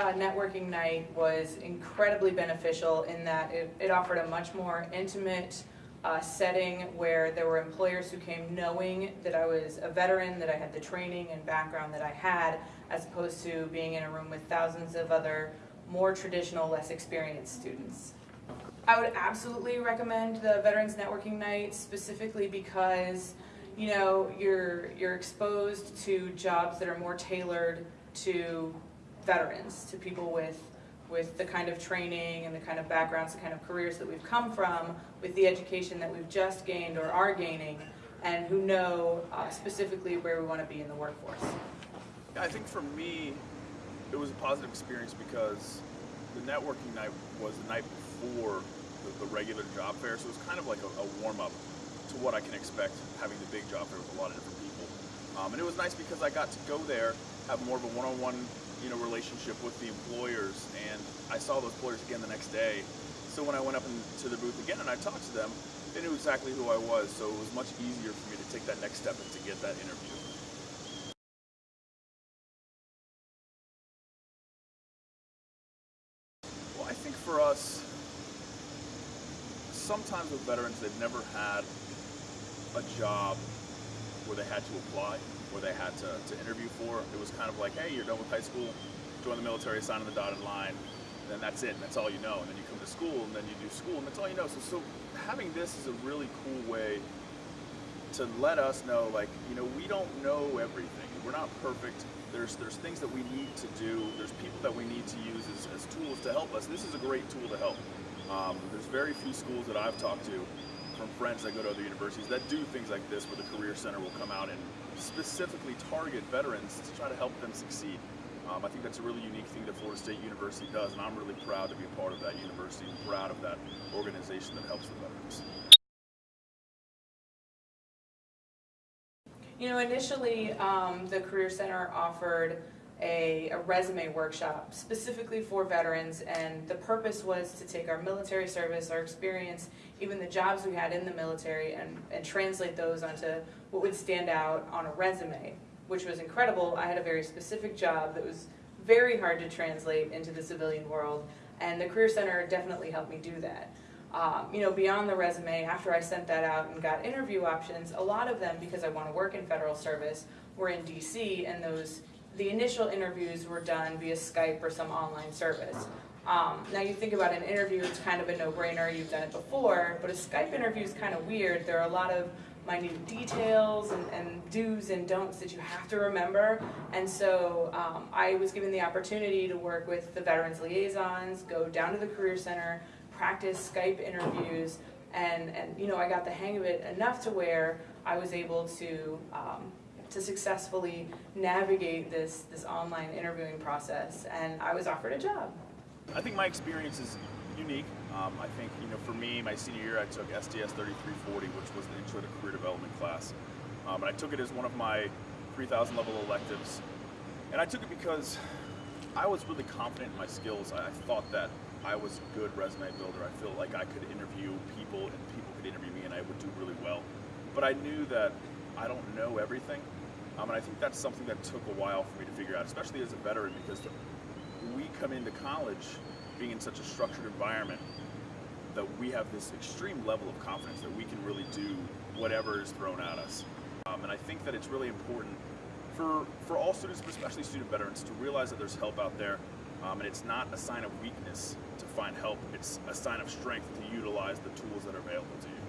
uh, networking night was incredibly beneficial in that it, it offered a much more intimate uh, setting where there were employers who came knowing that I was a veteran, that I had the training and background that I had, as opposed to being in a room with thousands of other more traditional, less experienced students. I would absolutely recommend the Veterans Networking Night specifically because you know you're you're exposed to jobs that are more tailored to veterans, to people with with the kind of training and the kind of backgrounds, the kind of careers that we've come from, with the education that we've just gained or are gaining, and who know uh, specifically where we want to be in the workforce. I think for me, it was a positive experience because the networking night was the night before the, the regular job fair, so it was kind of like a, a warm-up to what I can expect having the big job fair with a lot of different people. Um, and it was nice because I got to go there, have more of a one-on-one you know, relationship with the employers, and I saw those employers again the next day. So when I went up into the booth again and I talked to them, they knew exactly who I was, so it was much easier for me to take that next step and to get that interview. Well, I think for us, sometimes with veterans, they've never had a job where they had to apply, where they had to, to interview for. It was kind of like, hey, you're done with high school, join the military, sign on the dotted line, then that's it, and that's all you know. And then you come to school, and then you do school, and that's all you know. So, so having this is a really cool way to let us know, like, you know, we don't know everything. We're not perfect. There's there's things that we need to do. There's people that we need to use as, as tools to help us. This is a great tool to help. Um, there's very few schools that I've talked to from friends that go to other universities that do things like this where the Career Center will come out and specifically target veterans to try to help them succeed. Um, I think that's a really unique thing that Florida State University does, and I'm really proud to be a part of that university and proud of that organization that helps the veterans. You know, initially, um, the Career Center offered a, a, resume workshop specifically for veterans, and the purpose was to take our military service, our experience, even the jobs we had in the military, and, and translate those onto what would stand out on a resume, which was incredible. I had a very specific job that was very hard to translate into the civilian world, and the Career Center definitely helped me do that um, you know, beyond the resume, after I sent that out and got interview options, a lot of them, because I want to work in federal service, were in DC, and those the initial interviews were done via Skype or some online service. Um, now you think about an interview, it's kind of a no-brainer, you've done it before, but a Skype interview is kind of weird. There are a lot of minute details and, and do's and don'ts that you have to remember. And so um, I was given the opportunity to work with the Veterans Liaisons, go down to the Career Center, practice Skype interviews, and, and you know, I got the hang of it enough to where I was able to um, to successfully navigate this this online interviewing process, and I was offered a job. I think my experience is unique. Um, I think you know, for me, my senior year, I took SDS 3340, which was an Intro to Career Development class, um, and I took it as one of my 3,000 level electives, and I took it because I was really confident in my skills. I thought that I was a good resume builder. I feel like I could interview people and people could interview me and I would do really well. But I knew that I don't know everything. Um, and I think that's something that took a while for me to figure out, especially as a veteran, because we come into college being in such a structured environment that we have this extreme level of confidence that we can really do whatever is thrown at us. Um, and I think that it's really important for, for all students, but especially student veterans, to realize that there's help out there um, and it's not a sign of weakness to find help, it's a sign of strength to utilize the tools that are available to you.